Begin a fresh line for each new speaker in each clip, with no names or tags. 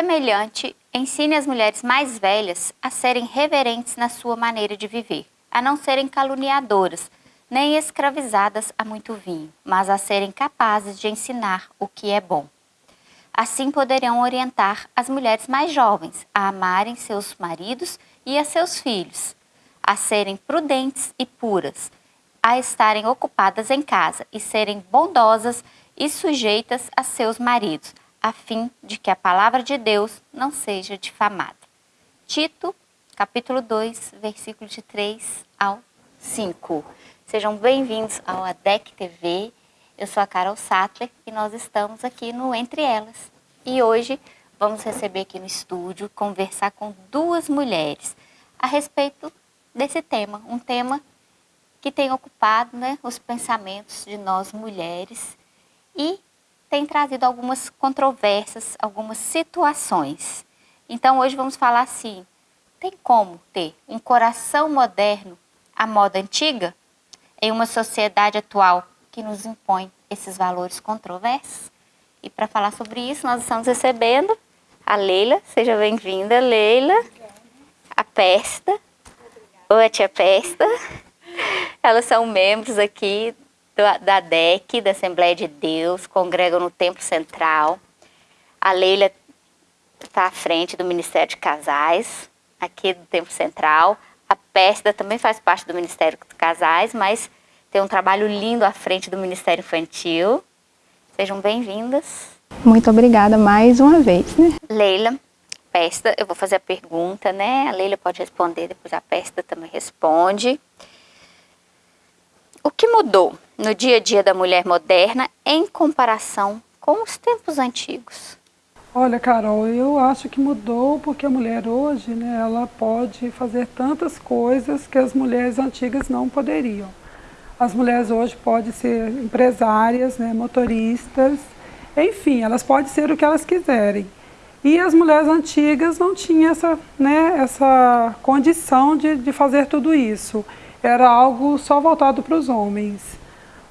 Semelhante, ensine as mulheres mais velhas a serem reverentes na sua maneira de viver, a não serem caluniadoras, nem escravizadas a muito vinho, mas a serem capazes de ensinar o que é bom. Assim poderão orientar as mulheres mais jovens a amarem seus maridos e a seus filhos, a serem prudentes e puras, a estarem ocupadas em casa e serem bondosas e sujeitas a seus maridos, a fim de que a palavra de Deus não seja difamada. Tito, capítulo 2, versículo de 3 ao 5. Sejam bem-vindos ao ADEC TV. Eu sou a Carol Sattler e nós estamos aqui no Entre Elas. E hoje vamos receber aqui no estúdio, conversar com duas mulheres a respeito desse tema, um tema que tem ocupado né, os pensamentos de nós mulheres e tem trazido algumas controvérsias, algumas situações. Então hoje vamos falar assim, tem como ter um coração moderno à moda antiga em uma sociedade atual que nos impõe esses valores controversos? E para falar sobre isso, nós estamos recebendo a Leila. Seja bem-vinda, Leila. A Pesta. Oi, tia Pesta. Elas são membros aqui da DEC, da Assembleia de Deus, congregam no Templo Central. A Leila está à frente do Ministério de Casais, aqui do Templo Central. A Pesta também faz parte do Ministério de Casais, mas tem um trabalho lindo à frente do Ministério Infantil. Sejam bem-vindas.
Muito obrigada mais uma vez. Né?
Leila, Pesta, eu vou fazer a pergunta, né? A Leila pode responder, depois a Pesta também responde. O que mudou no dia a dia da mulher moderna em comparação com os tempos antigos?
Olha, Carol, eu acho que mudou porque a mulher hoje, né, ela pode fazer tantas coisas que as mulheres antigas não poderiam. As mulheres hoje podem ser empresárias, né, motoristas, enfim, elas podem ser o que elas quiserem. E as mulheres antigas não tinham essa, né, essa condição de, de fazer tudo isso. Era algo só voltado para os homens.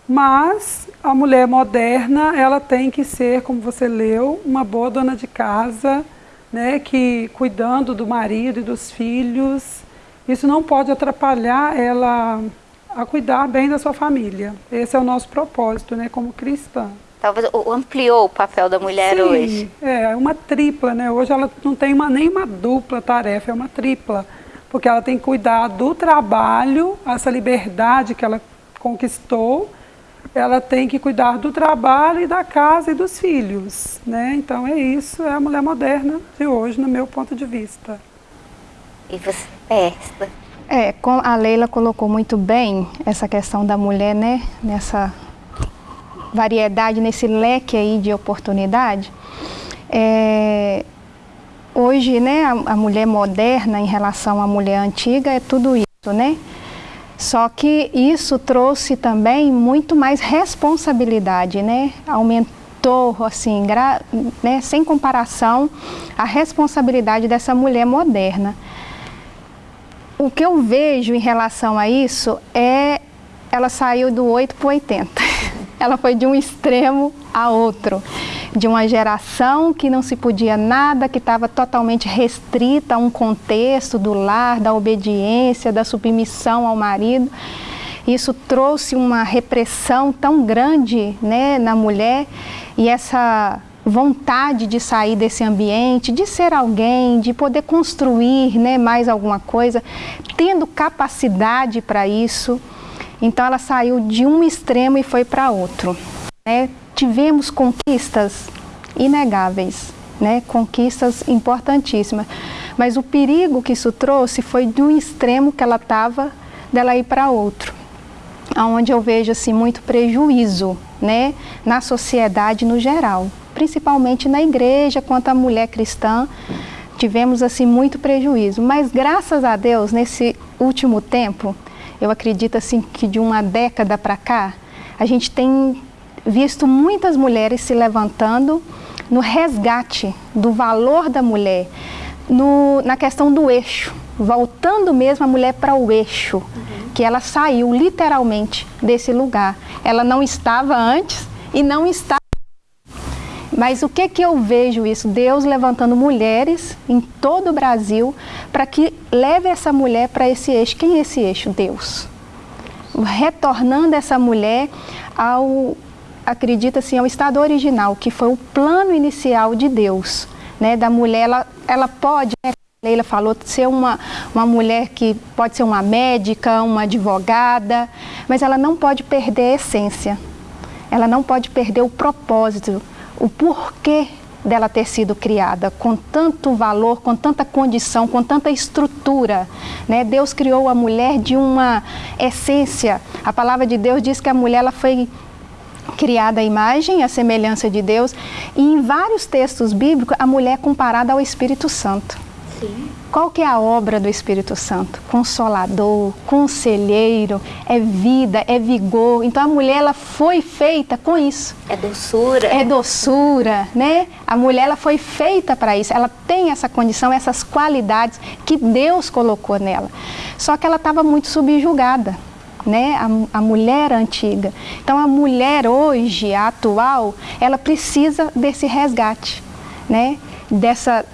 Mas a mulher moderna, ela tem que ser, como você leu, uma boa dona de casa, né, que cuidando do marido e dos filhos. Isso não pode atrapalhar ela a cuidar bem da sua família. Esse é o nosso propósito, né, como cristã.
Talvez ampliou o papel da mulher
Sim,
hoje.
é uma tripla, né? Hoje ela não tem uma, nem uma dupla tarefa, é uma tripla. Porque ela tem que cuidar do trabalho, essa liberdade que ela conquistou, ela tem que cuidar do trabalho e da casa e dos filhos, né? Então é isso, é a mulher moderna de hoje, no meu ponto de vista.
E você, Pesta?
É, a Leila colocou muito bem essa questão da mulher, né, nessa variedade, nesse leque aí de oportunidade. É, hoje, né, a, a, mulher moderna em relação à mulher antiga é tudo isso, né? Só que isso trouxe também muito mais responsabilidade, né? Aumentou, assim, né, sem comparação, a responsabilidade dessa mulher moderna o que eu vejo em relação a isso é ela saiu do 8 para o 80. Ela foi de um extremo a outro. De uma geração que não se podia nada, que estava totalmente restrita a um contexto do lar, da obediência, da submissão ao marido. Isso trouxe uma repressão tão grande né, na mulher e essa vontade de sair desse ambiente, de ser alguém, de poder construir né, mais alguma coisa, tendo capacidade para isso. Então ela saiu de um extremo e foi para outro. Né? Tivemos conquistas inegáveis, né? conquistas importantíssimas. Mas o perigo que isso trouxe foi de um extremo que ela estava, dela ir para outro. Onde eu vejo assim, muito prejuízo né? na sociedade no geral principalmente na igreja, quanto à mulher cristã, tivemos assim muito prejuízo. Mas graças a Deus, nesse último tempo, eu acredito assim que de uma década para cá, a gente tem visto muitas mulheres se levantando no resgate do valor da mulher, no, na questão do eixo, voltando mesmo a mulher para o eixo, uhum. que ela saiu literalmente desse lugar. Ela não estava antes e não está Mas o que que eu vejo isso? Deus levantando mulheres em todo o Brasil para que leve essa mulher para esse eixo. Quem é esse eixo? Deus. Retornando essa mulher ao, acredita assim, ao estado original, que foi o plano inicial de Deus. Né, da mulher, ela, ela pode, né, Leila falou, ser uma, uma mulher que pode ser uma médica, uma advogada, mas ela não pode perder a essência. Ela não pode perder o propósito, o porquê dela ter sido criada, com tanto valor, com tanta condição, com tanta estrutura. Né? Deus criou a mulher de uma essência. A palavra de Deus diz que a mulher ela foi criada à imagem, à semelhança de Deus. E em vários textos bíblicos, a mulher é comparada ao Espírito Santo. Sim. Qual que é a obra do Espírito Santo? Consolador, conselheiro, é vida, é vigor. Então a mulher ela foi feita com isso.
É doçura.
É doçura, né? A mulher ela foi feita para isso. Ela tem essa condição, essas qualidades que Deus colocou nela. Só que ela estava muito subjugada né, a, a mulher antiga. Então a mulher hoje, a atual, ela precisa desse resgate, né, dessa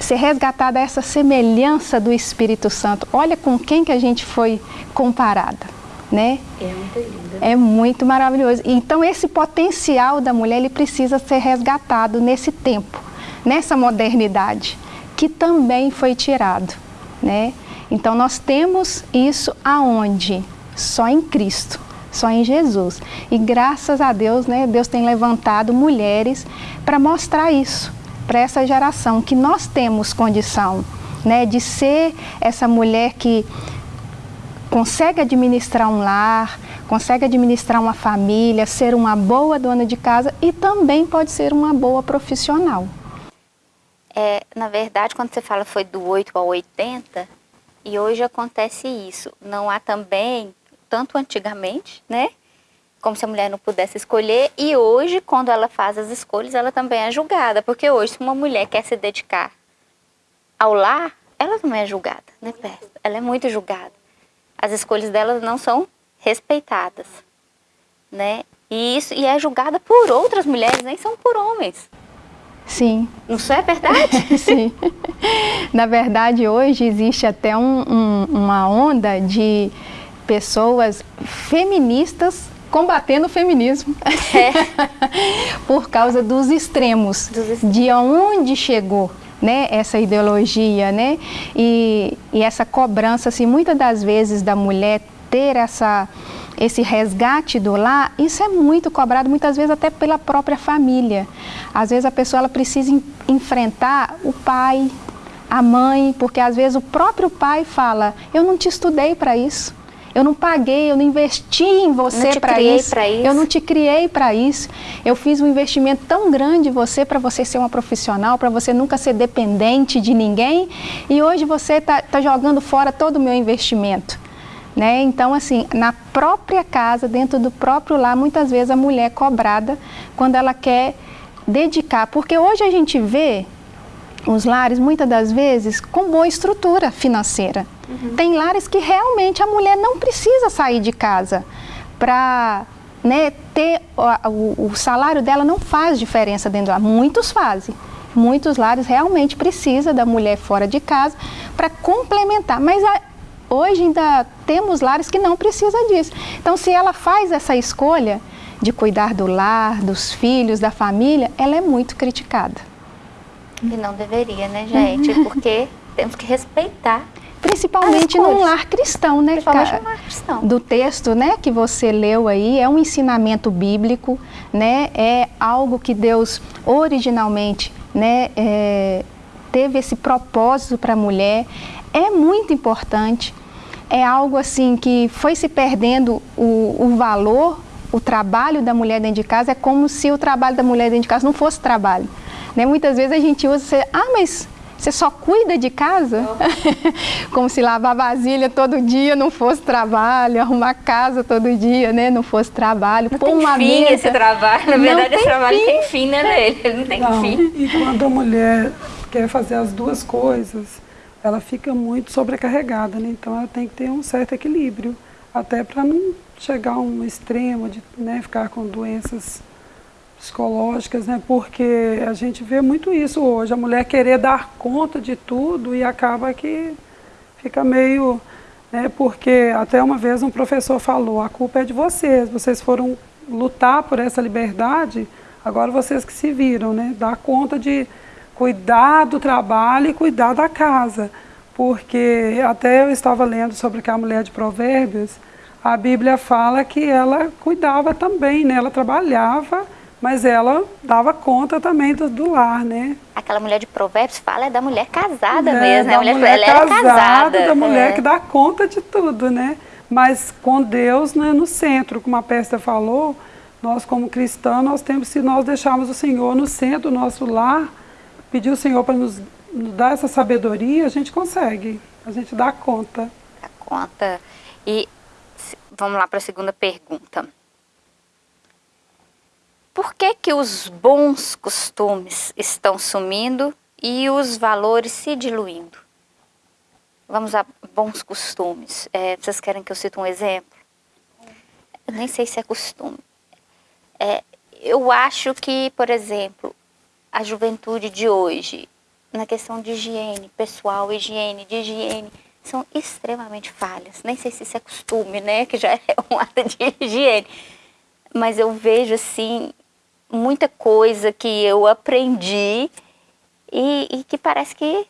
ser resgatada essa semelhança do Espírito Santo. Olha com quem que a gente foi comparada, né?
É muito lindo.
É muito maravilhoso. Então esse potencial da mulher ele precisa ser resgatado nesse tempo, nessa modernidade que também foi tirado, né? Então nós temos isso aonde? Só em Cristo, só em Jesus. E graças a Deus, né, Deus tem levantado mulheres para mostrar isso para essa geração, que nós temos condição né, de ser essa mulher que consegue administrar um lar, consegue administrar uma família, ser uma boa dona de casa e também pode ser uma boa profissional.
É, na verdade, quando você fala foi do 8 ao 80, e hoje acontece isso. Não há também tanto antigamente, né? Como se a mulher não pudesse escolher. E hoje, quando ela faz as escolhas, ela também é julgada. Porque hoje, se uma mulher quer se dedicar ao lar, ela também é julgada, né, Perto? Ela é muito julgada. As escolhas dela não são respeitadas, né? E isso e é julgada por outras mulheres, nem são por homens.
Sim.
Isso é verdade?
Sim. Na verdade, hoje existe até um, um, uma onda de pessoas feministas combatendo o feminismo é. por causa dos extremos, dos extremos, de onde chegou né, essa ideologia, né, e, e essa cobrança, assim, muitas das vezes da mulher ter essa, esse resgate do lar, isso é muito cobrado, muitas vezes até pela própria família. Às vezes a pessoa ela precisa em, enfrentar o pai, a mãe, porque às vezes o próprio pai fala, eu não te estudei para isso. Eu não paguei, eu não investi em você para isso.
isso.
Eu não te criei para isso. Eu fiz um investimento tão grande em você para você ser uma profissional, para você nunca ser dependente de ninguém. E hoje você está tá jogando fora todo o meu investimento. Né? Então, assim, na própria casa, dentro do próprio lar, muitas vezes a mulher é cobrada quando ela quer dedicar. Porque hoje a gente vê os lares, muitas das vezes, com boa estrutura financeira. Uhum. Tem lares que realmente a mulher não precisa sair de casa para né, ter o, o, salário dela não faz diferença dentro lá. Muitos fazem. Muitos lares realmente precisa da mulher fora de casa para complementar. Mas a, hoje ainda temos lares que não precisa disso. Então, se ela faz essa escolha de cuidar do lar, dos filhos, da família, ela é muito criticada.
E não deveria, né, gente? Uhum. Porque temos que respeitar
Principalmente num lar cristão, né?
Principalmente num lar cristão.
Do texto, né, que você leu aí, é um ensinamento bíblico, né? É algo que Deus originalmente, né, é, teve esse propósito para a mulher. É muito importante. É algo assim que foi se perdendo o, o valor, o trabalho da mulher dentro de casa. É como se o trabalho da mulher dentro de casa não fosse trabalho. Né? Muitas vezes a gente usa, ah, mas você só cuida de casa? Como se lavar vasilha todo dia não fosse trabalho, arrumar casa todo dia, né? Não fosse trabalho.
Não Pôr tem uma fim mesa. esse trabalho. Na verdade, esse trabalho fim. tem fim, né, nele? Ele não tem não. fim.
E quando a mulher quer fazer as duas coisas, ela fica muito sobrecarregada, né? Então ela tem que ter um certo equilíbrio, até para não chegar a um extremo de né, ficar com doenças psicológicas, né? Porque a gente vê muito isso hoje, a mulher querer dar conta de tudo e acaba que fica meio, né? Porque até uma vez um professor falou, a culpa é de vocês, vocês foram lutar por essa liberdade, agora vocês que se viram, né? Dar conta de cuidar do trabalho e cuidar da casa. Porque até eu estava lendo sobre que a mulher de provérbios, a Bíblia fala que ela cuidava também, né? Ela trabalhava mas ela dava conta também do, do, lar, né?
Aquela mulher de provérbios fala é da mulher casada é, mesmo,
né?
A
mulher, mulher ela casada, casada, da mulher é. que dá conta de tudo, né? Mas com Deus né, no centro, como a Pesta falou, nós como cristãos, nós temos, se nós deixarmos o Senhor no centro do nosso lar, pedir o Senhor para nos, nos dar essa sabedoria, a gente consegue, a gente dá conta.
Dá conta. E vamos lá para a segunda pergunta. Por que, que os bons costumes estão sumindo e os valores se diluindo? Vamos a bons costumes. É, vocês querem que eu cite um exemplo? Eu nem sei se é costume. É, eu acho que, por exemplo, a juventude de hoje, na questão de higiene pessoal, higiene, de higiene, são extremamente falhas. Nem sei se isso é costume, né? Que já é um ato de higiene. Mas eu vejo, assim, muita coisa que eu aprendi e, e que parece que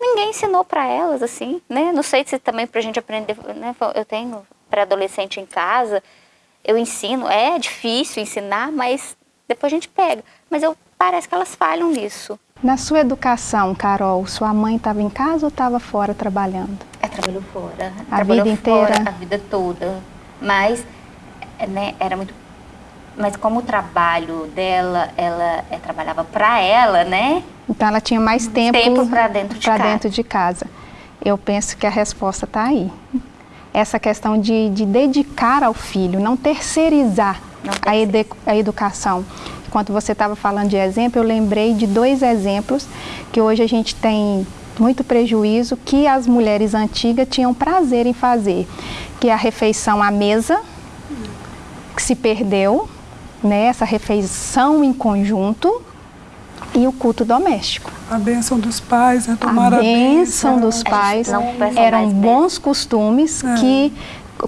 ninguém ensinou para elas, assim, né? Não sei se também para a gente aprender, né? Eu tenho pré-adolescente em casa, eu ensino, é difícil ensinar, mas depois a gente pega. Mas eu parece que elas falham nisso.
Na sua educação, Carol, sua mãe estava em casa ou estava fora trabalhando?
É, trabalhou fora.
A
trabalhou
vida inteira?
Fora, a vida toda. Mas, né, era muito mas como o trabalho dela, ela é, trabalhava para ela, né?
Então ela tinha mais tempo,
tempo para dentro, de casa.
dentro de casa. Eu penso que a resposta está aí. Essa questão de, de, dedicar ao filho, não terceirizar não a, edu, a educação. Enquanto você estava falando de exemplo, eu lembrei de dois exemplos que hoje a gente tem muito prejuízo que as mulheres antigas tinham prazer em fazer, que é a refeição à mesa, que se perdeu, né, essa refeição em conjunto e o culto doméstico.
A bênção dos pais, né, tomar a,
a bênção. dos pais eram bons costumes é. que,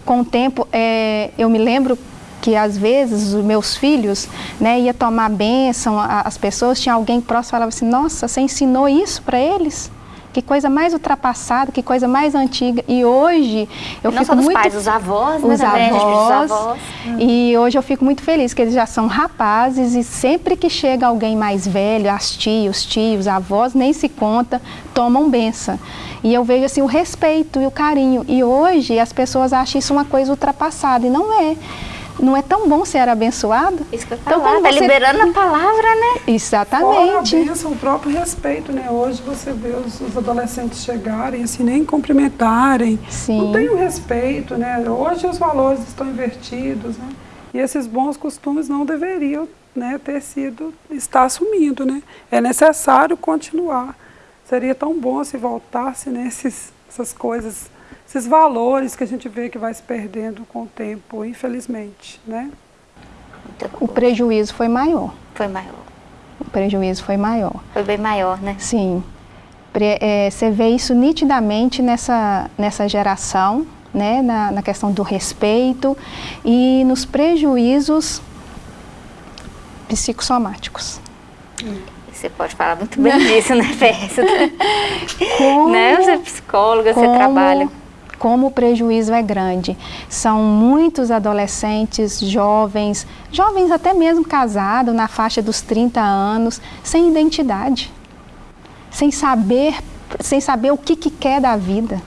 com o tempo, é, eu me lembro que às vezes os meus filhos né, ia tomar bênção, as pessoas, tinha alguém próximo falava assim, nossa, você ensinou isso para eles? Que coisa mais ultrapassada, que coisa mais antiga. E hoje eu
não
fico
só dos
muito...
pais, os avós, né?
Os avós. avós. E hoje eu fico muito feliz que eles já são rapazes e sempre que chega alguém mais velho, as tios, tios, avós, nem se conta, tomam benção. E eu vejo assim o respeito e o carinho. E hoje as pessoas acham isso uma coisa ultrapassada e não é não é tão bom ser abençoado?
Isso que eu então, falar, tá você... liberando a palavra, né?
Exatamente.
Fora a bênção, o próprio respeito, né? Hoje você vê os, os, adolescentes chegarem, assim, nem cumprimentarem.
Sim.
Não tem o respeito, né? Hoje os valores estão invertidos, né? E esses bons costumes não deveriam né, ter sido, estar assumindo, né? É necessário continuar. Seria tão bom se voltasse nesses, essas coisas esses valores que a gente vê que vai se perdendo com o tempo, infelizmente, né?
O prejuízo foi maior.
Foi maior.
O prejuízo foi maior.
Foi bem maior, né?
Sim. É, você vê isso nitidamente nessa, nessa geração, né? Na, na questão do respeito e nos prejuízos psicossomáticos.
Você pode falar muito bem disso, né, Festa? Como, né? Você é psicóloga, como, você trabalha
como o prejuízo é grande. São muitos adolescentes, jovens, jovens até mesmo casados, na faixa dos 30 anos, sem identidade, sem saber, sem saber o que, que quer da vida,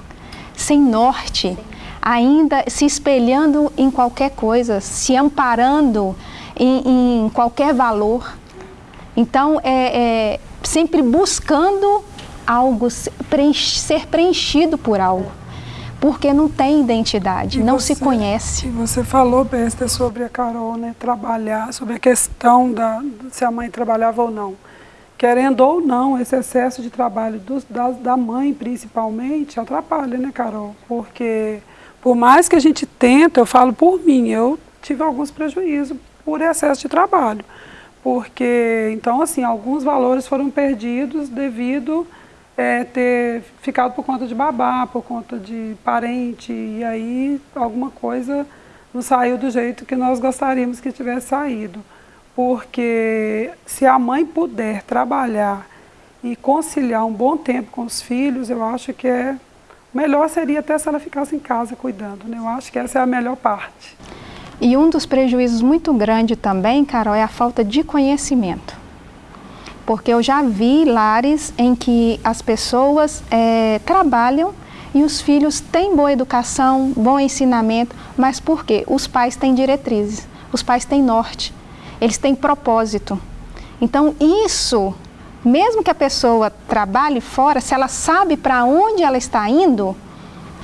sem norte, ainda se espelhando em qualquer coisa, se amparando em, em qualquer valor. Então, é, é sempre buscando algo, ser preenchido por algo porque não tem identidade, e não você, se conhece.
E você falou, Besta, sobre a Carol, né, trabalhar, sobre a questão da se a mãe trabalhava ou não. Querendo ou não, esse excesso de trabalho do, da, da mãe, principalmente, atrapalha, né, Carol? Porque, por mais que a gente tenta, eu falo por mim, eu tive alguns prejuízos por excesso de trabalho. porque, então, assim, alguns valores foram perdidos devido é, ter ficado por conta de babá, por conta de parente, e aí alguma coisa não saiu do jeito que nós gostaríamos que tivesse saído. Porque se a mãe puder trabalhar e conciliar um bom tempo com os filhos, eu acho que é melhor seria até se ela ficasse em casa cuidando. Né? Eu acho que essa é a melhor parte.
E um dos prejuízos muito grande também, Carol, é a falta de conhecimento. Porque eu já vi lares em que as pessoas é, trabalham e os filhos têm boa educação, bom ensinamento, mas por quê? Os pais têm diretrizes, os pais têm norte, eles têm propósito. Então isso, mesmo que a pessoa trabalhe fora, se ela sabe para onde ela está indo,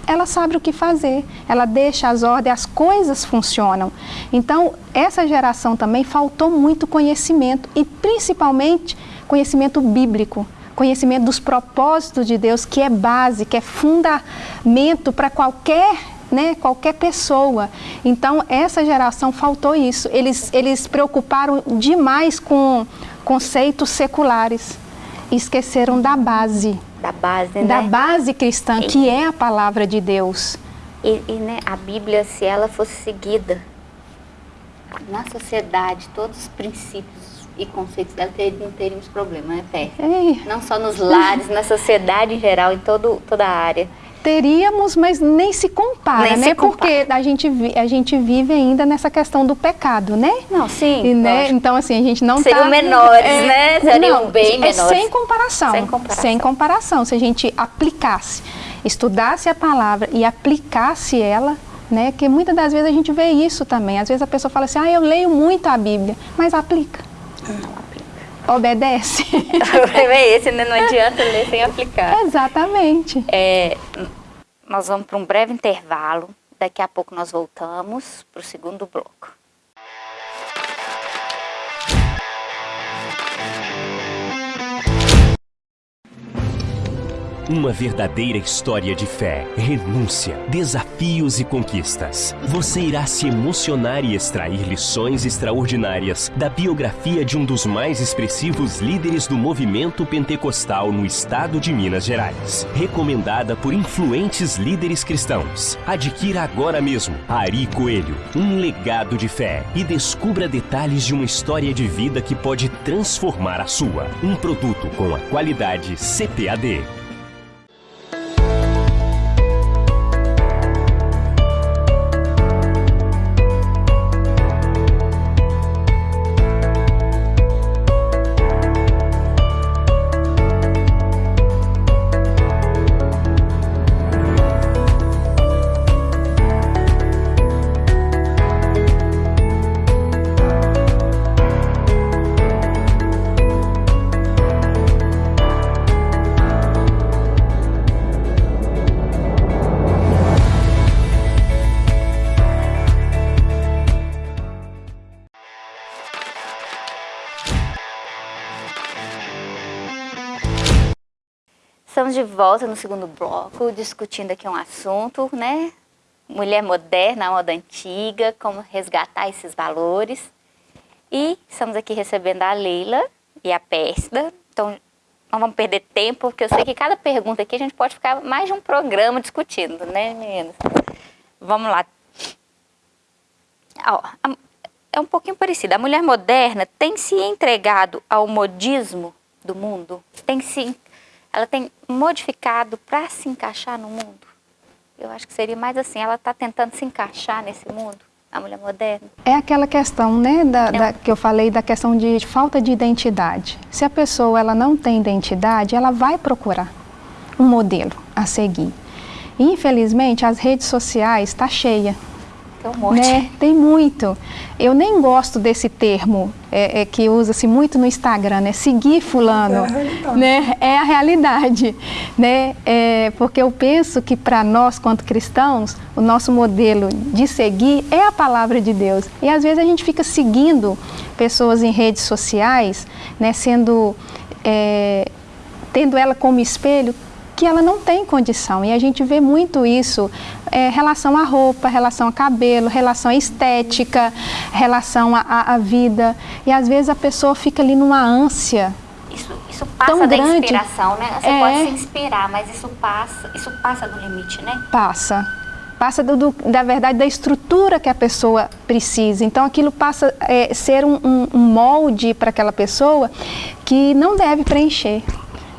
ela sabe o que fazer, ela deixa as ordens, as coisas funcionam. Então, essa geração também faltou muito conhecimento e principalmente conhecimento bíblico, conhecimento dos propósitos de Deus, que é base, que é fundamento para qualquer né, qualquer pessoa. Então, essa geração faltou isso. Eles, eles preocuparam demais com conceitos seculares. Esqueceram da base
da base, né?
Da base cristã, e, que é a palavra de Deus.
E, e né, a Bíblia, se ela fosse seguida na sociedade, todos os princípios e conceitos dela, não teríamos problema, né, Pé? Não só nos lares, na sociedade em geral, em todo, toda a área.
Teríamos, mas nem se compara, nem né? Se compara. Porque a gente, a gente vive ainda nessa questão do pecado, né?
Não, sim.
E, né? Então, assim, a gente não
Seriam tá, menores, é, né? Seriam não, bem é menores.
Sem comparação. Sem comparação. Sem comparação. Se a gente aplicasse, estudasse a palavra e aplicasse ela, né? Que muitas das vezes a gente vê isso também. Às vezes a pessoa fala assim, ah, eu leio muito a Bíblia, mas aplica. É obedece.
Esse né? não adianta ler sem aplicar.
Exatamente.
É, nós vamos para um breve intervalo. Daqui a pouco nós voltamos para o segundo bloco.
Uma verdadeira história de fé, renúncia, desafios e conquistas. Você irá se emocionar e extrair lições extraordinárias da biografia de um dos mais expressivos líderes do movimento pentecostal no estado de Minas Gerais. Recomendada por influentes líderes cristãos. Adquira agora mesmo Ari Coelho, um legado de fé e descubra detalhes de uma história de vida que pode transformar a sua. Um produto com a qualidade CPAD.
Estamos de volta no segundo bloco, discutindo aqui um assunto, né? Mulher moderna, moda antiga, como resgatar esses valores. E estamos aqui recebendo a Leila e a Pérsida. Então, não vamos perder tempo, porque eu sei que cada pergunta aqui a gente pode ficar mais de um programa discutindo, né, meninas? Vamos lá. Ó, é um pouquinho parecido. A mulher moderna tem se entregado ao modismo do mundo? Tem se ela tem modificado para se encaixar no mundo? Eu acho que seria mais assim, ela está tentando se encaixar nesse mundo, a mulher moderna.
É aquela questão, né, da, é. da, que eu falei da questão de falta de identidade. Se a pessoa ela não tem identidade, ela vai procurar um modelo a seguir. infelizmente, as redes sociais estão tá cheia
tem um monte. Né?
Tem muito. Eu nem gosto desse termo é, é, que usa-se muito no Instagram, né? Seguir fulano. É a né? É a realidade. Né? É, porque eu penso que para nós, quanto cristãos, o nosso modelo de seguir é a palavra de Deus. E às vezes a gente fica seguindo pessoas em redes sociais, né? Sendo... É, tendo ela como espelho que ela não tem condição. E a gente vê muito isso é, relação à roupa, relação a cabelo, relação à estética, relação à vida. E às vezes a pessoa fica ali numa ânsia.
Isso, isso passa
tão
da
grande.
inspiração, né? Você
É.
pode se inspirar, mas isso passa, isso passa do limite, né?
Passa. Passa do, do- da verdade da estrutura que a pessoa precisa. Então aquilo passa a é, ser um- um molde para aquela pessoa que não deve preencher.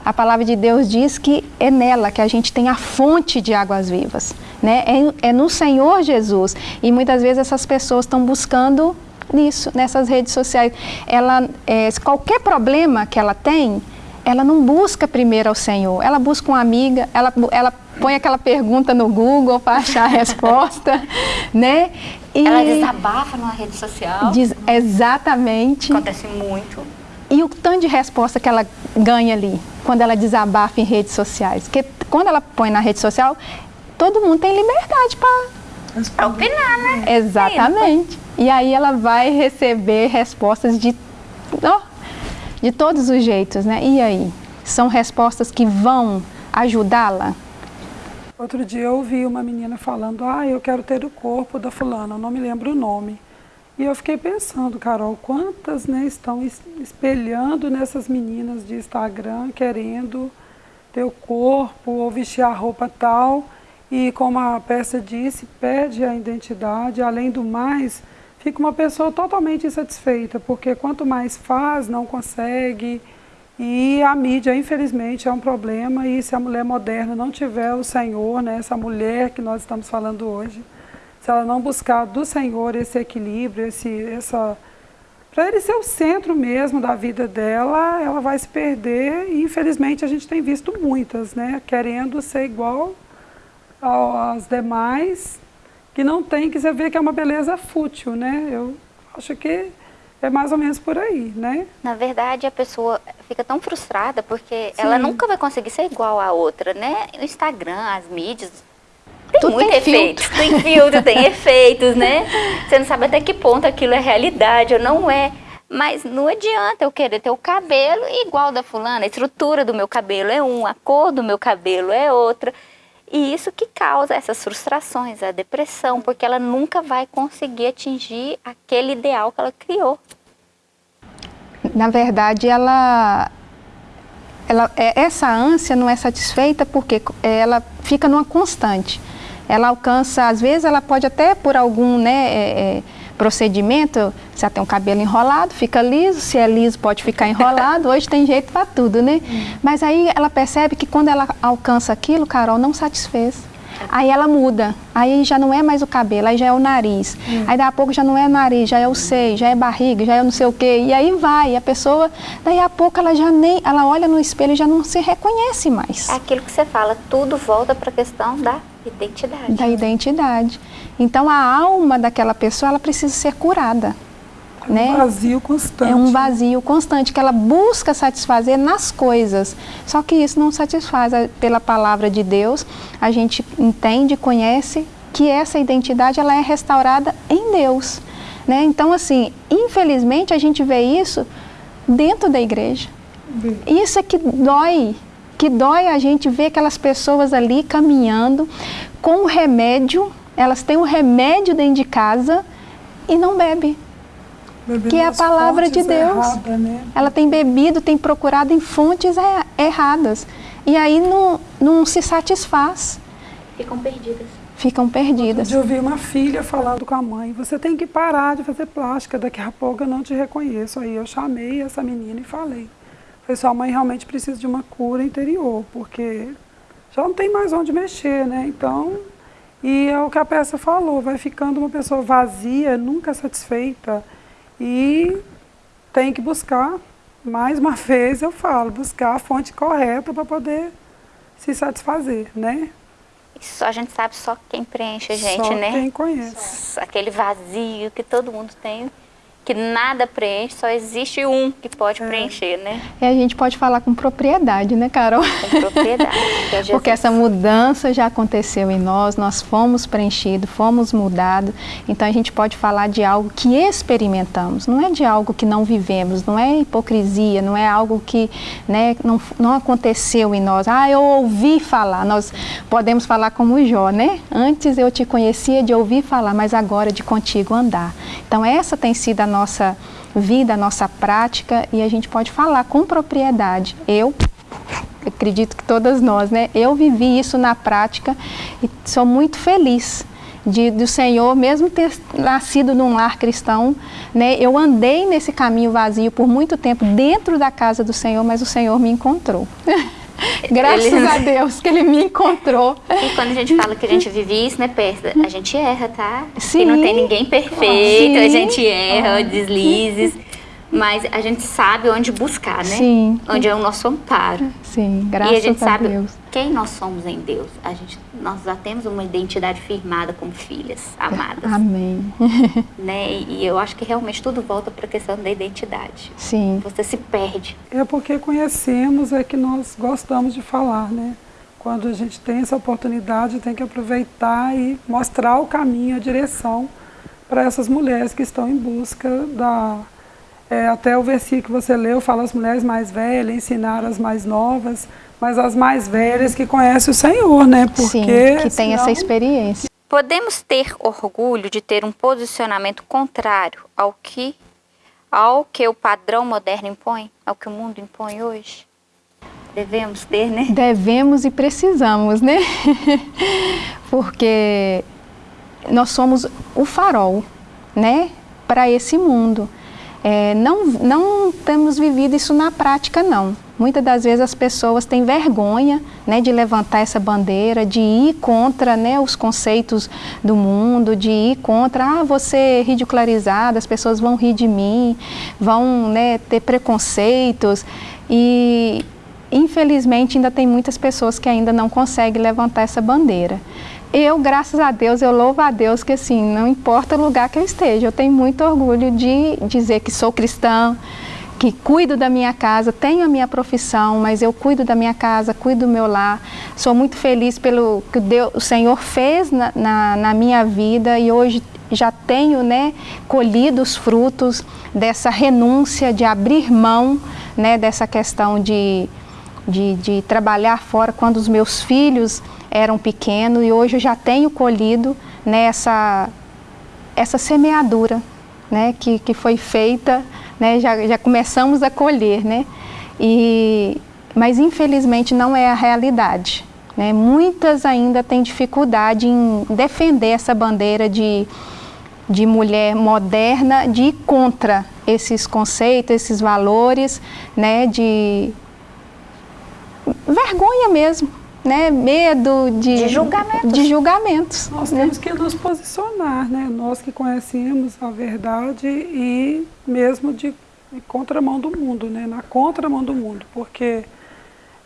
A palavra de Deus diz que é nela que a gente tem a fonte de águas vivas. Né? É, é no Senhor Jesus. E muitas vezes essas pessoas estão buscando nisso, nessas redes sociais. Ela, é, qualquer problema que ela tem, ela não busca primeiro ao Senhor, ela busca uma amiga, ela, ela põe aquela pergunta no Google para achar a resposta, né? E
Ela desabafa numa rede social.
diz exatamente.
Acontece muito.
E o tanto de resposta que ela ganha ali, quando ela desabafa em redes sociais. Porque quando ela põe na rede social, todo mundo tem liberdade para
opinar, né?
Exatamente. E aí ela vai receber respostas de, ó, de todos os jeitos, né? E aí? São respostas que vão ajudá-la?
Outro dia eu ouvi uma menina falando, ah, eu quero ter o corpo da fulana, eu não me lembro o nome. E eu fiquei pensando, Carol, quantas né, estão es- espelhando nessas meninas de Instagram, querendo ter o corpo ou vestir a roupa tal. E como a peça disse, perde a identidade. Além do mais, fica uma pessoa totalmente insatisfeita, porque quanto mais faz, não consegue. E a mídia, infelizmente, é um problema. E se a mulher moderna não tiver o Senhor, né, essa mulher que nós estamos falando hoje, se ela não buscar do Senhor esse equilíbrio, esse, essa, para ele ser o centro mesmo da vida dela, ela vai se perder. E infelizmente a gente tem visto muitas, né, querendo ser igual ao- às demais, que não tem, que você vê que é uma beleza fútil, né? Eu acho que é mais ou menos por aí, né?
Na verdade, a pessoa fica tão frustrada porque ela
Sim.
nunca vai conseguir ser igual a outra, né? O Instagram, as mídias, tem
Tudo
muito
tem
efeito.
filtro.
Tem filtro, tem efeitos, né? Você não sabe até que ponto aquilo é realidade ou não é. Mas não adianta eu querer ter o cabelo igual da fulana. A estrutura do meu cabelo é um, a cor do meu cabelo é outra. E isso que causa essas frustrações, a depressão, porque ela nunca vai conseguir atingir aquele ideal que ela criou.
Na verdade, ela, ela é- essa ânsia não é satisfeita porque ela fica numa constante. Ela alcança, às vezes, ela pode até por algum né, é, é, procedimento, se ela tem um cabelo enrolado, fica liso, se é liso pode ficar enrolado, hoje tem jeito para tudo, né? Mas aí ela percebe que quando ela alcança aquilo, Carol, não satisfez. Aí ela muda, aí já não é mais o cabelo, aí já é o nariz. Aí daqui a pouco já não é nariz, já é o seio, já é barriga, já é não sei o quê. E aí vai, a pessoa, daí a pouco ela já nem, ela olha no espelho e já não se reconhece mais
É aquilo que você fala, tudo volta para a questão da identidade.
da identidade. Então a alma daquela pessoa, ela precisa ser curada.
É
né?
um vazio constante.
É um vazio constante que ela busca satisfazer nas coisas. Só que isso não satisfaz pela palavra de Deus. A gente entende, conhece que essa identidade ela é restaurada em Deus, né? Então assim, infelizmente a gente vê isso dentro da igreja. Isso é que dói, que dói a gente ver aquelas pessoas ali caminhando com o remédio, elas têm o remédio dentro de casa e não bebe.
Bebendo
que é a palavra de Deus.
erradas, né?
Ela tem bebido, tem procurado em fontes er- erradas. E aí não, não se satisfaz,
Ficam perdidas.
ficam perdidas.
De ouvir uma filha falando com a mãe, você tem que parar de fazer plástica, daqui a pouco eu não te reconheço. Aí eu chamei essa menina e falei, falei, sua mãe realmente precisa de uma cura interior, porque já não tem mais onde mexer, né? Então, e é o que a peça falou, vai ficando uma pessoa vazia, nunca satisfeita e tem que buscar, mais uma vez eu falo, buscar a fonte correta para poder se satisfazer, né?
Isso a gente sabe só quem preenche a gente,
Só
né?
quem conhece.
Aquele vazio que todo mundo tem. Que nada preenche, só existe um que pode é. preencher, né?
E a gente pode falar com propriedade, né, Carol?
Com propriedade.
É Porque essa mudança já aconteceu em nós, nós fomos preenchidos, fomos mudados, então a gente pode falar de algo que experimentamos, não é de algo que não vivemos, não é hipocrisia, não é algo que né, não, não aconteceu em nós. Ah, eu ouvi falar, nós podemos falar como Jó, né? Antes eu te conhecia de ouvir falar, mas agora de contigo andar. Então essa tem sido a nossa vida, a nossa prática e a gente pode falar com propriedade. Eu acredito que todas nós, né? Eu vivi isso na prática e sou muito feliz de, do Senhor, mesmo ter nascido num lar cristão, né? Eu andei nesse caminho vazio por muito tempo dentro da casa do Senhor, mas o Senhor me encontrou. Graças ele... a Deus que ele me encontrou.
E quando a gente fala que a gente vive isso, né, Persa? A gente erra, tá? Sim. E não tem ninguém perfeito, Sim. a gente erra, deslizes. Mas a gente sabe onde buscar, né? Sim. Onde é o nosso amparo.
Sim, graças a Deus. E a gente a sabe Deus.
quem nós somos em Deus. A gente, nós já temos uma identidade firmada como filhas amadas.
Amém.
Né? E eu acho que realmente tudo volta para a questão da identidade.
Sim.
Você se perde.
É porque conhecemos é que nós gostamos de falar, né? Quando a gente tem essa oportunidade, tem que aproveitar e mostrar o caminho, a direção para essas mulheres que estão em busca da é, até o versículo que você leu fala as mulheres mais velhas, ensinar as mais novas, mas as mais velhas que conhecem o Senhor, né?
Porque, Sim, que tem senão... essa experiência.
Podemos ter orgulho de ter um posicionamento contrário ao que, ao que o padrão moderno impõe, ao que o mundo impõe hoje? Devemos ter, né?
Devemos e precisamos, né? Porque nós somos o farol, né? Para esse mundo. É, não, não temos vivido isso na prática, não. Muitas das vezes as pessoas têm vergonha né, de levantar essa bandeira, de ir contra né, os conceitos do mundo, de ir contra, ah, você ridicularizado, as pessoas vão rir de mim, vão né, ter preconceitos. E infelizmente ainda tem muitas pessoas que ainda não conseguem levantar essa bandeira eu, graças a Deus, eu louvo a Deus que assim, não importa o lugar que eu esteja, eu tenho muito orgulho de dizer que sou cristã, que cuido da minha casa, tenho a minha profissão, mas eu cuido da minha casa, cuido do meu lar. Sou muito feliz pelo que Deus, o Senhor fez na, na, na minha vida e hoje já tenho né, colhido os frutos dessa renúncia, de abrir mão né, dessa questão de, de, de trabalhar fora quando os meus filhos eram pequenos e hoje eu já tenho colhido nessa essa semeadura né, que, que foi feita, né, já, já começamos a colher, né, e, mas infelizmente não é a realidade. Né, muitas ainda têm dificuldade em defender essa bandeira de, de mulher moderna, de ir contra esses conceitos, esses valores, né, de vergonha mesmo, né, medo de,
de julgamentos.
De julgamentos
Nós né? temos que nos posicionar, né? nós que conhecemos a verdade e mesmo de, de contramão do mundo, né? na contramão do mundo, porque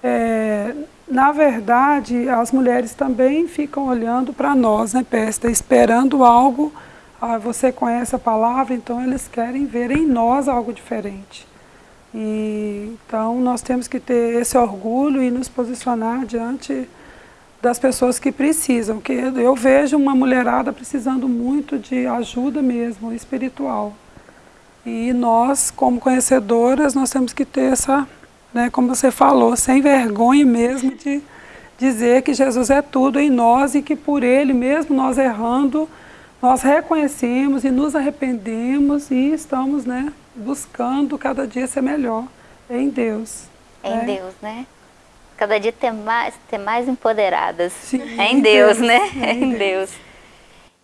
é, na verdade as mulheres também ficam olhando para nós, né, Pesta, esperando algo, ah, você conhece a palavra, então eles querem ver em nós algo diferente. E, então nós temos que ter esse orgulho e nos posicionar diante das pessoas que precisam. Que eu vejo uma mulherada precisando muito de ajuda mesmo, espiritual. E nós, como conhecedoras, nós temos que ter essa, né, como você falou, sem vergonha mesmo de dizer que Jesus é tudo em nós e que por Ele, mesmo nós errando, nós reconhecemos e nos arrependemos e estamos né, buscando cada dia ser melhor em Deus.
Em né? Deus, né? Cada dia ter mais, ter mais empoderadas. Sim, é em Deus, Deus né? É em Deus. Deus.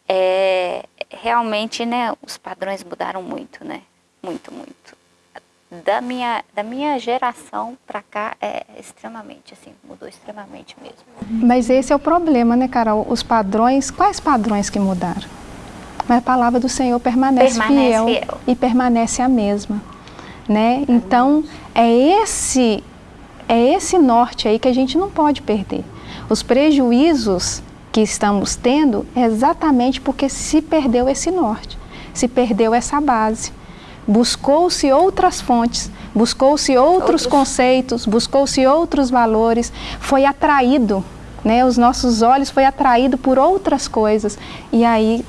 É, realmente, né, os padrões mudaram muito, né? Muito, muito. Da minha, da minha geração para cá é extremamente, assim, mudou extremamente mesmo.
Mas esse é o problema, né, Carol? Os padrões, quais padrões que mudaram? Mas a palavra do Senhor permanece, permanece fiel, fiel, e permanece a mesma. Né? Então, é esse, é esse norte aí que a gente não pode perder. Os prejuízos que estamos tendo é exatamente porque se perdeu esse norte, se perdeu essa base. buscou-se outras fontes, buscou-se outros, outros conceitos, buscou-se outros valores, foi atraído, né? Os nossos olhos foi atraído por outras coisas e aí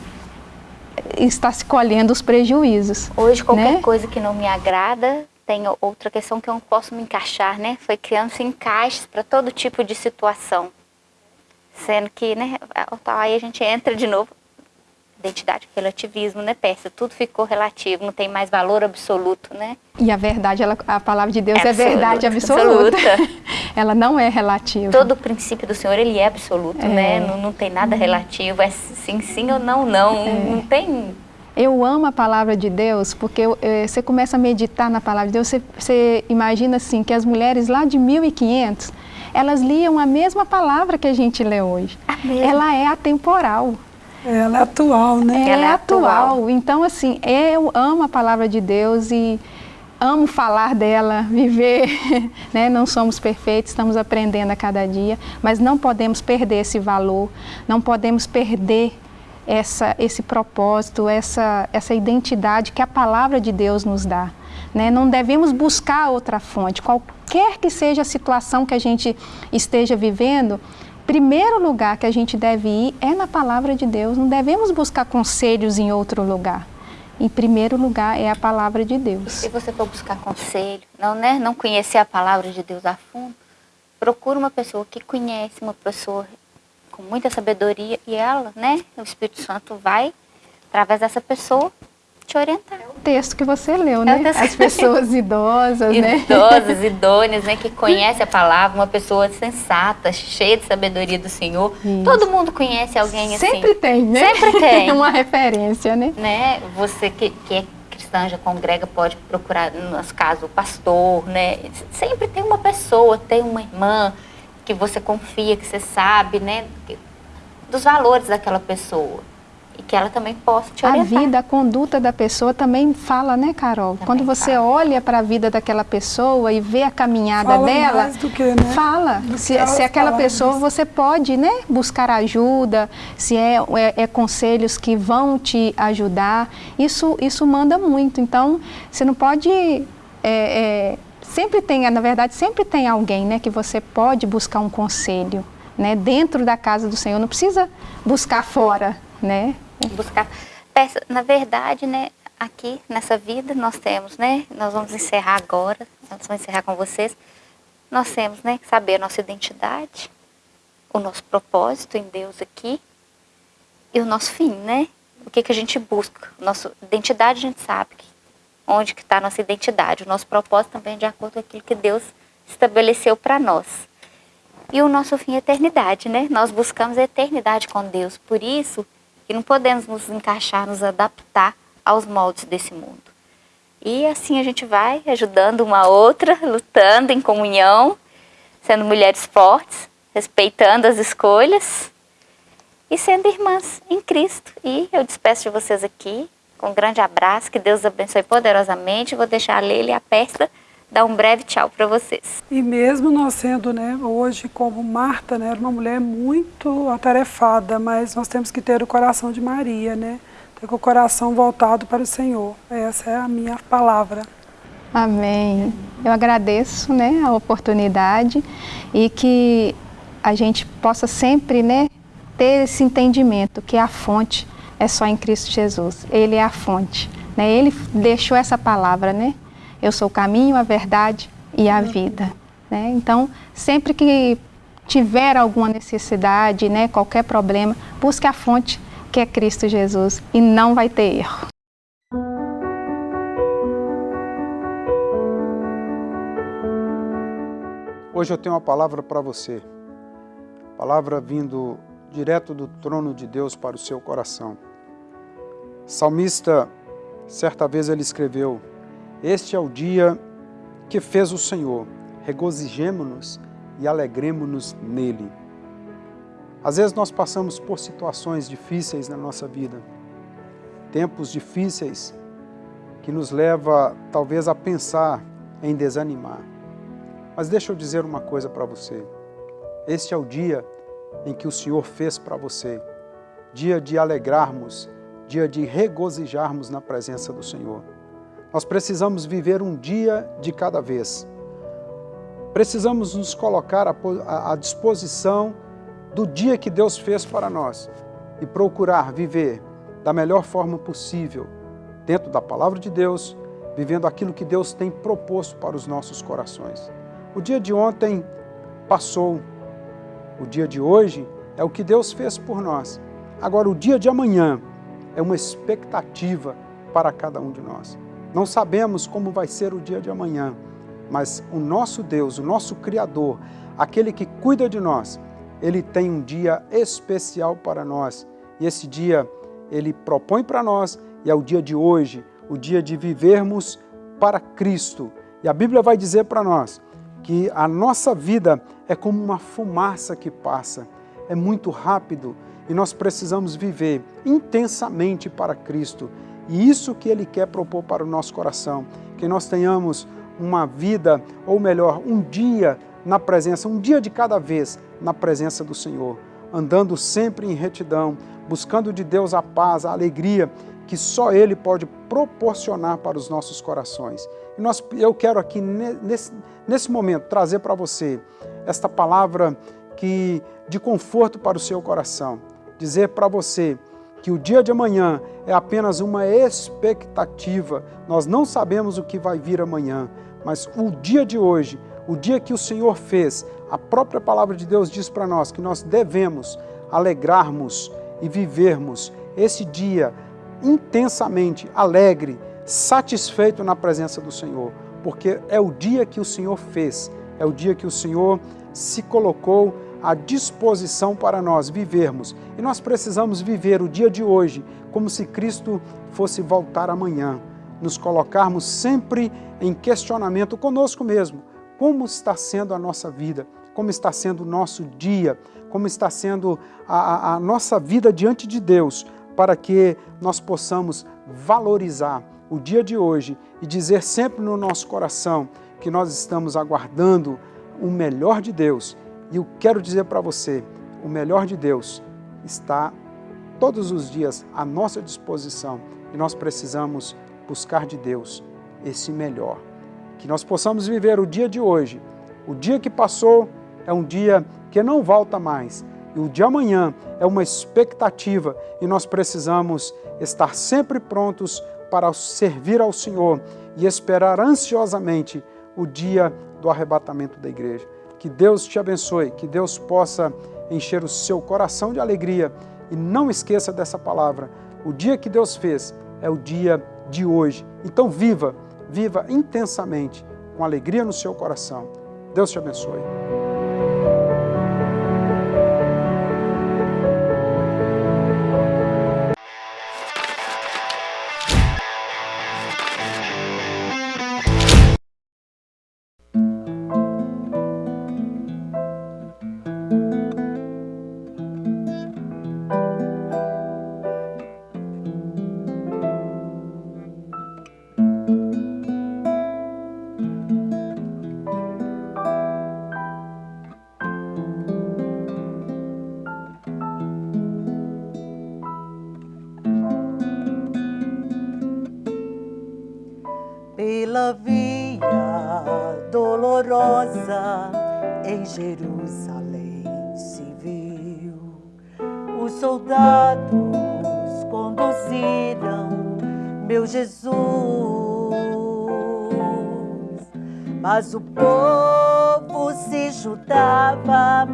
está se colhendo os prejuízos.
Hoje qualquer né? coisa que não me agrada tem outra questão que eu não posso me encaixar, né? Foi criando-se encaixes para todo tipo de situação. Sendo que, né, aí a gente entra de novo identidade, relativismo, né, Pérsia? Tudo ficou relativo, não tem mais valor absoluto, né?
E a verdade, ela, a palavra de Deus é, é verdade absoluta. absoluta. ela não é relativa.
Todo o princípio do Senhor, ele é absoluto, é. né? Não, não tem nada relativo, é sim, sim ou não, não. É. Não tem...
Eu amo a palavra de Deus porque eu, você começa a meditar na palavra de Deus, você, você imagina assim que as mulheres lá de 1500, elas liam a mesma palavra que a gente lê hoje. Ela é atemporal.
Ela é atual, né?
Ela é atual. Então, assim, eu amo a palavra de Deus e amo falar dela, viver, né? Não somos perfeitos, estamos aprendendo a cada dia, mas não podemos perder esse valor, não podemos perder essa, esse propósito, essa, essa identidade que a palavra de Deus nos dá. Né? Não devemos buscar outra fonte, qualquer que seja a situação que a gente esteja vivendo, primeiro lugar que a gente deve ir é na palavra de Deus, não devemos buscar conselhos em outro lugar. Em primeiro lugar é a palavra de Deus.
se você for buscar conselho, não, né, não conhecer a palavra de Deus a fundo, procura uma pessoa que conhece, uma pessoa com muita sabedoria e ela, né, o Espírito Santo vai, através dessa pessoa, te orientar. É
o texto que você leu, né? É As pessoas idosas,
né? Idosas, idôneas, né? Que conhece a palavra, uma pessoa sensata, cheia de sabedoria do Senhor. Isso. Todo mundo conhece alguém
assim. Sempre tem, né?
Sempre tem.
uma referência, né?
né? Você que, que é cristã, já congrega, pode procurar, no nosso caso, o pastor, né? Sempre tem uma pessoa, tem uma irmã que você confia, que você sabe, né? Dos valores daquela pessoa e que ela também possa te orientar.
A vida, a conduta da pessoa também fala, né, Carol? Também Quando você fala. olha para a vida daquela pessoa e vê a caminhada
fala
dela,
mais do que, né?
fala. se, se aquela pessoa disso. você pode, né, buscar ajuda, se é, é, é, conselhos que vão te ajudar, isso, isso manda muito. Então, você não pode é, é, sempre tem, na verdade, sempre tem alguém, né, que você pode buscar um conselho, né, dentro da casa do Senhor. Não precisa buscar fora, né?
Buscar peça. Na verdade, né, aqui nessa vida nós temos, né, nós vamos encerrar agora, nós vamos encerrar com vocês, nós temos, né, que saber a nossa identidade, o nosso propósito em Deus aqui e o nosso fim, né? O que, que a gente busca? Nossa identidade a gente sabe que, onde que está a nossa identidade. O nosso propósito também é de acordo com aquilo que Deus estabeleceu para nós. E o nosso fim é a eternidade, né? Nós buscamos a eternidade com Deus. Por isso, que não podemos nos encaixar, nos adaptar aos moldes desse mundo. E assim a gente vai ajudando uma outra, lutando em comunhão, sendo mulheres fortes, respeitando as escolhas e sendo irmãs em Cristo. E eu despeço de vocês aqui com um grande abraço, que Deus abençoe poderosamente. Vou deixar a Leila e a Pesta dar um breve tchau para vocês.
E mesmo nós sendo, né, hoje como Marta, né, era uma mulher muito atarefada, mas nós temos que ter o coração de Maria, né? Ter o coração voltado para o Senhor. Essa é a minha palavra.
Amém. Eu agradeço, né, a oportunidade e que a gente possa sempre, né, ter esse entendimento que a fonte é só em Cristo Jesus. Ele é a fonte, né? Ele deixou essa palavra, né? Eu sou o caminho, a verdade e a vida. Né? Então, sempre que tiver alguma necessidade, né, qualquer problema, busque a fonte que é Cristo Jesus e não vai ter erro.
Hoje eu tenho uma palavra para você, palavra vindo direto do trono de Deus para o seu coração. Salmista, certa vez ele escreveu, este é o dia que fez o Senhor, regozijemo-nos e alegremos-nos nele. Às vezes nós passamos por situações difíceis na nossa vida, tempos difíceis que nos leva talvez a pensar em desanimar. Mas deixa eu dizer uma coisa para você. Este é o dia em que o Senhor fez para você, dia de alegrarmos, dia de regozijarmos na presença do Senhor. Nós precisamos viver um dia de cada vez. Precisamos nos colocar à disposição do dia que Deus fez para nós e procurar viver da melhor forma possível, dentro da palavra de Deus, vivendo aquilo que Deus tem proposto para os nossos corações. O dia de ontem passou, o dia de hoje é o que Deus fez por nós. Agora, o dia de amanhã é uma expectativa para cada um de nós. Não sabemos como vai ser o dia de amanhã, mas o nosso Deus, o nosso Criador, aquele que cuida de nós, ele tem um dia especial para nós. E esse dia ele propõe para nós, e é o dia de hoje, o dia de vivermos para Cristo. E a Bíblia vai dizer para nós que a nossa vida é como uma fumaça que passa, é muito rápido e nós precisamos viver intensamente para Cristo. E isso que Ele quer propor para o nosso coração, que nós tenhamos uma vida, ou melhor, um dia na presença, um dia de cada vez na presença do Senhor, andando sempre em retidão, buscando de Deus a paz, a alegria que só Ele pode proporcionar para os nossos corações. E nós, eu quero aqui, nesse, nesse momento, trazer para você esta palavra que, de conforto para o seu coração. Dizer para você que o dia de amanhã é apenas uma expectativa. Nós não sabemos o que vai vir amanhã, mas o dia de hoje, o dia que o Senhor fez, a própria palavra de Deus diz para nós que nós devemos alegrarmos e vivermos esse dia intensamente alegre, satisfeito na presença do Senhor, porque é o dia que o Senhor fez, é o dia que o Senhor se colocou à disposição para nós vivermos. E nós precisamos viver o dia de hoje como se Cristo fosse voltar amanhã, nos colocarmos sempre em questionamento conosco mesmo. Como está sendo a nossa vida? Como está sendo o nosso dia? Como está sendo a, a, a nossa vida diante de Deus? Para que nós possamos valorizar o dia de hoje e dizer sempre no nosso coração que nós estamos aguardando o melhor de Deus. E eu quero dizer para você, o melhor de Deus está todos os dias à nossa disposição e nós precisamos buscar de Deus esse melhor. Que nós possamos viver o dia de hoje. O dia que passou é um dia que não volta mais. E o de amanhã é uma expectativa e nós precisamos estar sempre prontos para servir ao Senhor e esperar ansiosamente o dia do arrebatamento da igreja. Que Deus te abençoe, que Deus possa encher o seu coração de alegria e não esqueça dessa palavra. O dia que Deus fez é o dia de hoje. Então viva, viva intensamente, com alegria no seu coração. Deus te abençoe.
Pela via dolorosa em Jerusalém se viu. Os soldados conduziram meu Jesus, mas o povo se juntava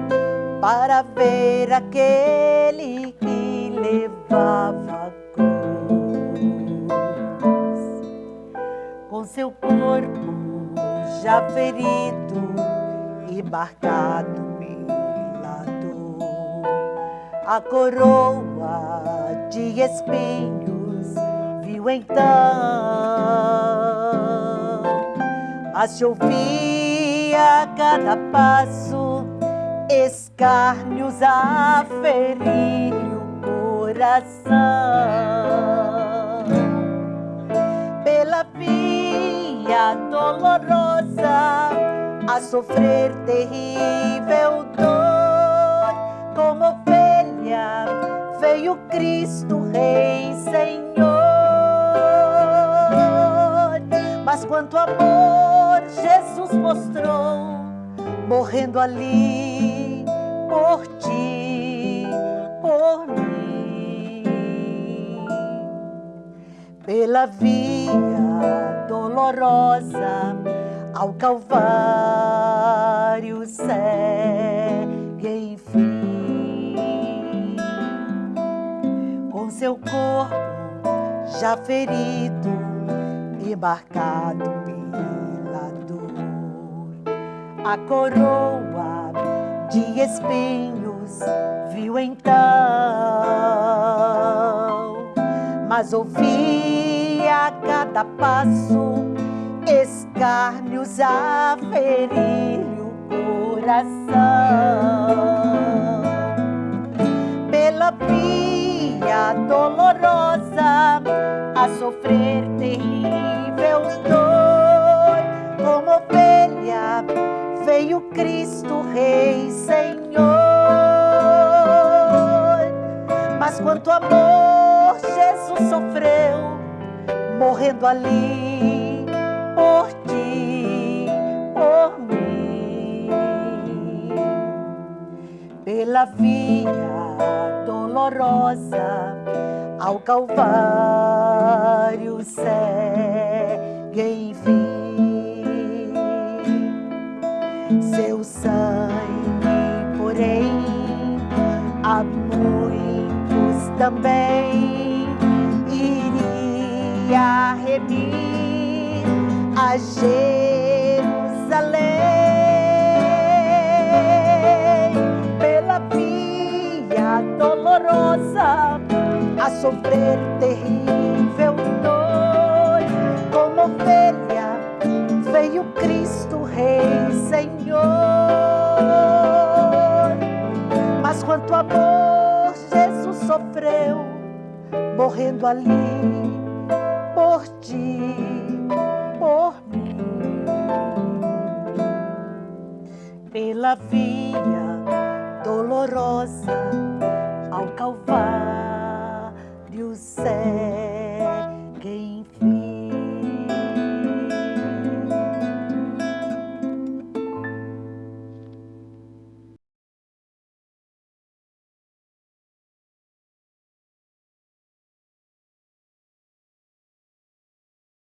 para ver aquele que levava seu corpo já ferido e marcado pela dor. A coroa de espinhos viu então, a se ouvia a cada passo, escárnios a ferir o coração. Dolorosa a sofrer terrível dor. Como ovelha veio Cristo Rei Senhor Mas quanto amor Jesus mostrou, morrendo ali por ti, por mim. Pela via dolorosa ao Calvário segue enfim. Com seu corpo já ferido e marcado pela dor, a coroa de espinhos viu então, mas ouvia a cada passo a ferir-lhe o coração. Pela via dolorosa a sofrer terrível dor, como ovelha veio Cristo Rei Senhor. Mas quanto amor Jesus sofreu, morrendo ali por por mim, pela via dolorosa ao Calvário segue enfim. Seu sangue, porém, a muitos também iria remir a Jerusalém dolorosa a sofrer terrível dor. Como ovelha veio Cristo Rei Senhor. Mas quanto amor Jesus sofreu morrendo ali por ti por mim. Pela via dolorosa ao Calvário céu.